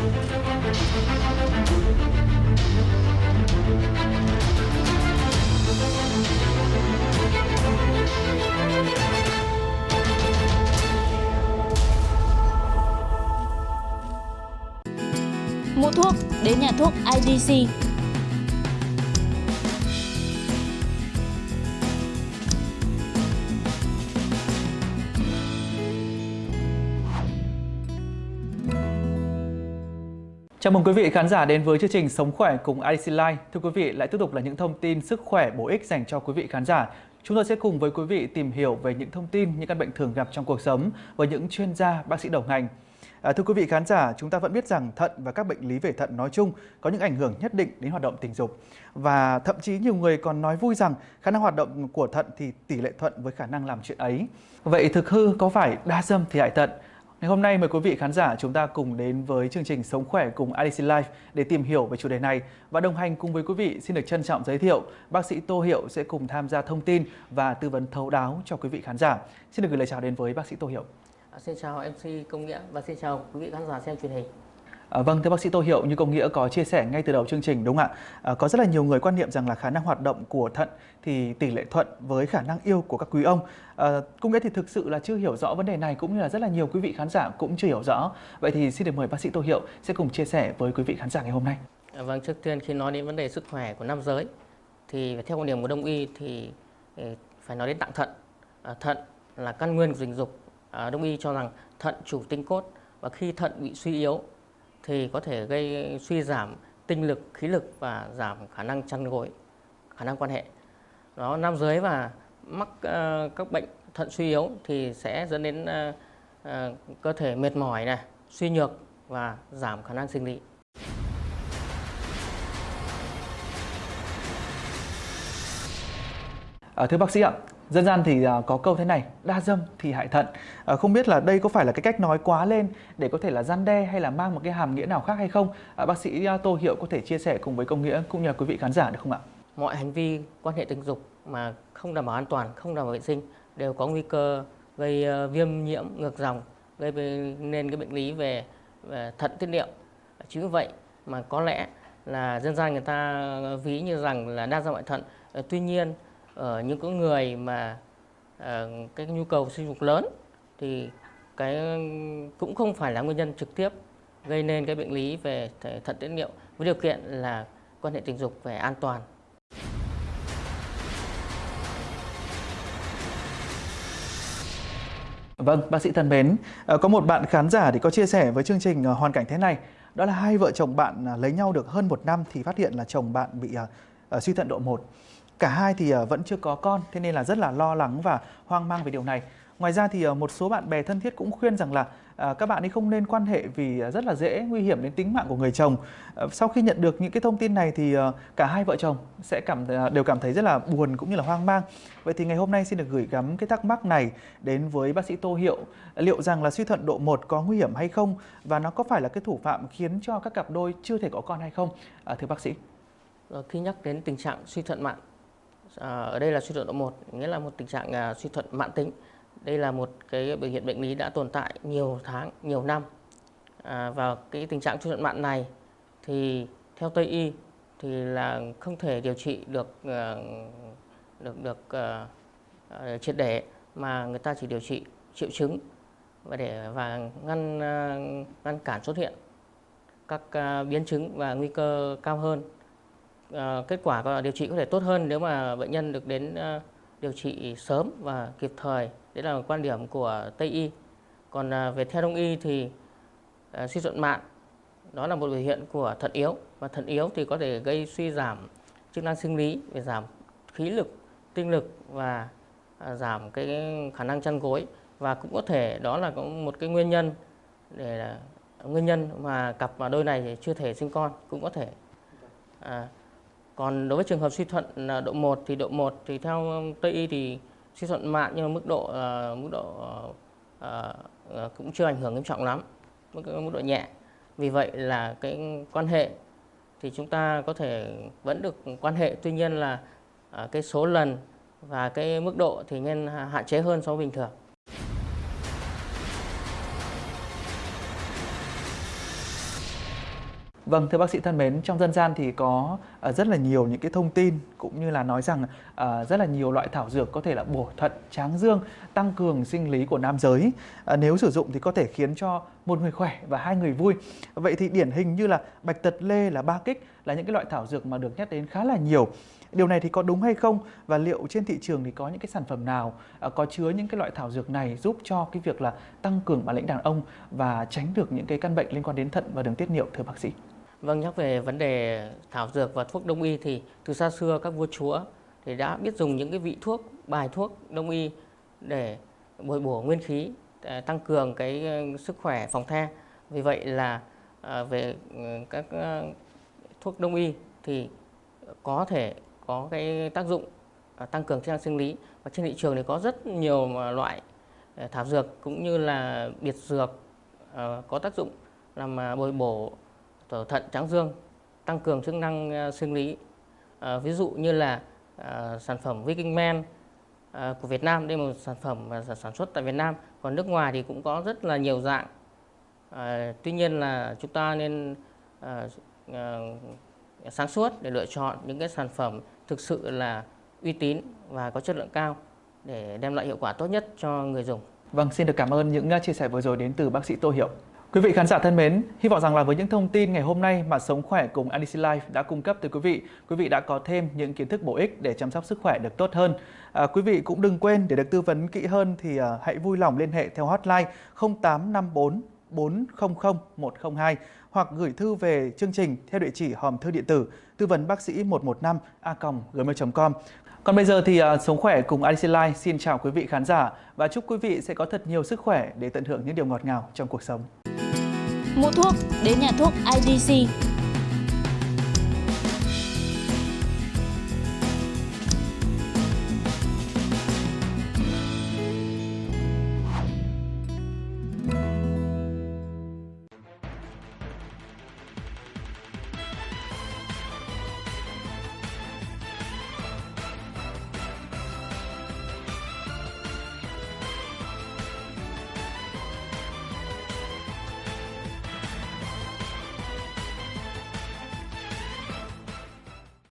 Mua thuốc đến nhà thuốc IDC. Chào mừng quý vị khán giả đến với chương trình Sống khỏe cùng IDC Life. Thưa quý vị, lại tiếp tục là những thông tin sức khỏe bổ ích dành cho quý vị khán giả. Chúng tôi sẽ cùng với quý vị tìm hiểu về những thông tin, những căn bệnh thường gặp trong cuộc sống với những chuyên gia, bác sĩ đầu ngành. À, thưa quý vị khán giả, chúng ta vẫn biết rằng thận và các bệnh lý về thận nói chung có những ảnh hưởng nhất định đến hoạt động tình dục. Và thậm chí nhiều người còn nói vui rằng khả năng hoạt động của thận thì tỷ lệ thuận với khả năng làm chuyện ấy. Vậy thực hư có phải đa dâm thì hại thận? Ngày hôm nay mời quý vị khán giả chúng ta cùng đến với chương trình Sống khỏe cùng IDC Life để tìm hiểu về chủ đề này và đồng hành cùng với quý vị xin được trân trọng giới thiệu bác sĩ Tô Hiệu sẽ cùng tham gia thông tin và tư vấn thấu đáo cho quý vị khán giả. Xin được gửi lời chào đến với bác sĩ Tô Hiệu. À, xin chào MC Công Nghĩa và xin chào quý vị khán giả xem truyền hình. À, vâng, thưa bác sĩ Tô Hiệu, như Công Nghĩa có chia sẻ ngay từ đầu chương trình đúng không ạ? À, có rất là nhiều người quan niệm rằng là khả năng hoạt động của thận thì tỷ lệ thuận với khả năng yêu của các quý ông. À, Công Nghĩa thì thực sự là chưa hiểu rõ vấn đề này cũng như là rất là nhiều quý vị khán giả cũng chưa hiểu rõ. Vậy thì xin được mời bác sĩ Tô Hiệu sẽ cùng chia sẻ với quý vị khán giả ngày hôm nay. À, vâng, trước tiên khi nói đến vấn đề sức khỏe của nam giới thì theo quan điểm của Đông y thì ờ, phải nói đến tạng thận. À, thận là căn nguyên của tình dục. À, Đông y cho rằng thận chủ tinh cốt và khi thận bị suy yếu thì có thể gây suy giảm tinh lực, khí lực và giảm khả năng chăn gối, khả năng quan hệ. Đó nam giới và mắc uh, các bệnh thận suy yếu thì sẽ dẫn đến uh, uh, cơ thể mệt mỏi này, suy nhược và giảm khả năng sinh lý. À, thưa bác sĩ ạ, dân gian thì à, có câu thế này đa dâm thì hại thận. À, không biết là đây có phải là cái cách nói quá lên để có thể là gian đe hay là mang một cái hàm nghĩa nào khác hay không? À, bác sĩ à, tô hiệu có thể chia sẻ cùng với công nghĩa cũng như quý vị khán giả được không ạ? Mọi hành vi quan hệ tình dục mà không đảm bảo an toàn không đảm bảo vệ sinh đều có nguy cơ gây ờ, viêm nhiễm ngược dòng gây nên cái bệnh lý về, về thận tiết niệu chính vì vậy mà có lẽ là dân gian người ta à, ví như rằng là đa dâm hại thận. Ờ, tuy nhiên ở những cái người mà uh, cái nhu cầu sinh dục lớn thì cái cũng không phải là nguyên nhân trực tiếp gây nên cái bệnh lý về thận tiết niệu với điều kiện là quan hệ tình dục về an toàn. Vâng, bác sĩ thân mến, ờ, có một bạn khán giả thì có chia sẻ với chương trình hoàn cảnh thế này, đó là hai vợ chồng bạn à, lấy nhau được hơn một năm thì phát hiện là chồng bạn bị uh, suy thận độ 1. Cả hai thì ờ, vẫn chưa có con, thế nên là rất là lo lắng và hoang mang về điều này. Ngoài ra thì ờ, một số bạn bè thân thiết cũng khuyên rằng là ờ, các bạn ấy không nên quan hệ vì rất là dễ nguy hiểm đến tính mạng của người chồng. Sau khi nhận được những cái thông tin này thì cả hai vợ chồng sẽ cảm đều cảm thấy rất là buồn cũng như là hoang mang. Vậy thì ngày hôm nay xin được gửi gắm cái thắc mắc này đến với bác sĩ Tô Hiệu liệu rằng là suy thận độ 1 có nguy hiểm hay không và nó có phải là cái thủ phạm khiến cho các cặp đôi chưa thể có con hay không? À, thưa bác sĩ. Vâng, khi nhắc đến tình trạng suy thận mạng À, ở đây là suy thận độ 1, nghĩa là một tình trạng à, suy thận mãn tính. Đây là một cái biểu hiện bệnh lý đã tồn tại nhiều tháng, nhiều năm. À, và cái tình trạng suy thận mạn này thì theo Tây y thì là không thể điều trị được ờ, được được uh, triệt để mà người ta chỉ điều trị triệu chứng và để và ngăn uh, ngăn cản xuất hiện các uh, biến chứng và nguy cơ cao hơn uh, kết quả điều trị có thể tốt hơn nếu mà bệnh nhân được đến uh, điều trị sớm và kịp thời. Đấy là quan điểm của Tây y. Còn uh, về theo Đông y thì uh, suy thuận mạng đó là một biểu hiện của thận yếu và thận yếu thì có thể gây suy giảm chức năng sinh lý về giảm khí lực, tinh lực và uh, giảm cái khả năng chăn gối và cũng có thể đó là có một cái nguyên nhân để nguyên nhân mà cặp và đôi này chưa thể sinh con cũng có thể à, còn đối với trường hợp suy thuận à, độ 1 thì độ 1 thì theo Tây y thì suy thuận mạn nhưng mà mức độ uh, mức độ uh, uh, cũng chưa ảnh hưởng nghiêm trọng lắm, mức mức độ nhẹ. Vì vậy là cái quan hệ thì chúng ta có thể vẫn được quan hệ tuy nhiên là uh, cái số lần và cái mức độ thì nên hạn chế hơn so với bình thường. Vâng, thưa bác sĩ thân mến, trong dân gian thì có uh, rất là nhiều những cái thông tin cũng như là nói rằng uh, rất là nhiều loại thảo dược có thể là bổ thận, tráng dương, tăng cường sinh lý của nam giới. Uh, nếu sử dụng thì có thể khiến cho một người khỏe và hai người vui. Vậy thì điển hình như là bạch tật lê là ba kích là những cái loại thảo dược mà được nhắc đến khá là nhiều. Điều này thì có đúng hay không và liệu trên thị trường thì có những cái sản phẩm nào có chứa những cái loại thảo dược này giúp cho cái việc là tăng cường bản lĩnh đàn ông và tránh được những cái căn bệnh liên quan đến thận và đường tiết niệu thưa bác sĩ? Vâng, nhắc về vấn đề thảo dược và thuốc đông y thì từ xa xưa các vua chúa thì đã biết dùng những cái vị thuốc, bài thuốc đông y để bồi bổ nguyên khí, à, tăng cường cái ờ, sức khỏe phòng the. Vì vậy là à, về ừ, các ờ, thuốc đông y thì có thể có cái tác dụng à, tăng cường chức năng sinh lý và trên thị trường thì có rất nhiều loại ờ, thảo dược cũng như là biệt dược có tác dụng làm bồi bổ thận tráng dương tăng cường chức năng ờ, sinh lý à, ví dụ như là à, sản phẩm Viking Men à, của Việt Nam đây là một sản phẩm mà sản xuất tại Việt Nam còn nước ngoài thì cũng có rất là nhiều dạng à, tuy nhiên là chúng ta nên à, à, sáng suốt để lựa chọn những cái sản phẩm thực sự là uy tín và có chất lượng cao để đem lại hiệu quả tốt nhất cho người dùng. Vâng, xin được cảm ơn những chia sẻ vừa rồi đến từ bác sĩ Tô Hiệu. Quý vị khán giả thân mến, hy vọng rằng là với những thông tin ngày hôm nay mà Sống Khỏe cùng IDC Life đã cung cấp tới quý vị, quý vị đã có thêm những kiến thức bổ ích để chăm sóc sức khỏe được tốt hơn. À, quý vị cũng đừng quên để được tư vấn kỹ hơn thì à, hãy vui lòng liên hệ theo hotline 0854 400 102 hoặc gửi thư về chương trình theo địa chỉ hòm thư điện tử tư vấn bác sĩ 115 a gmail.com. Còn bây giờ thì uh, Sống Khỏe cùng IDC Life xin chào quý vị khán giả và chúc quý vị sẽ có thật nhiều sức khỏe để tận hưởng những điều ngọt ngào trong cuộc sống. Mua thuốc đến nhà thuốc IDC